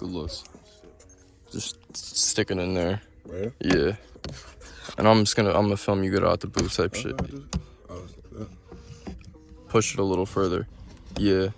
Good looks. Just sticking in there. Right? Yeah. And I'm just gonna I'm gonna film you get out the booth type shit. Push it a little further. Yeah.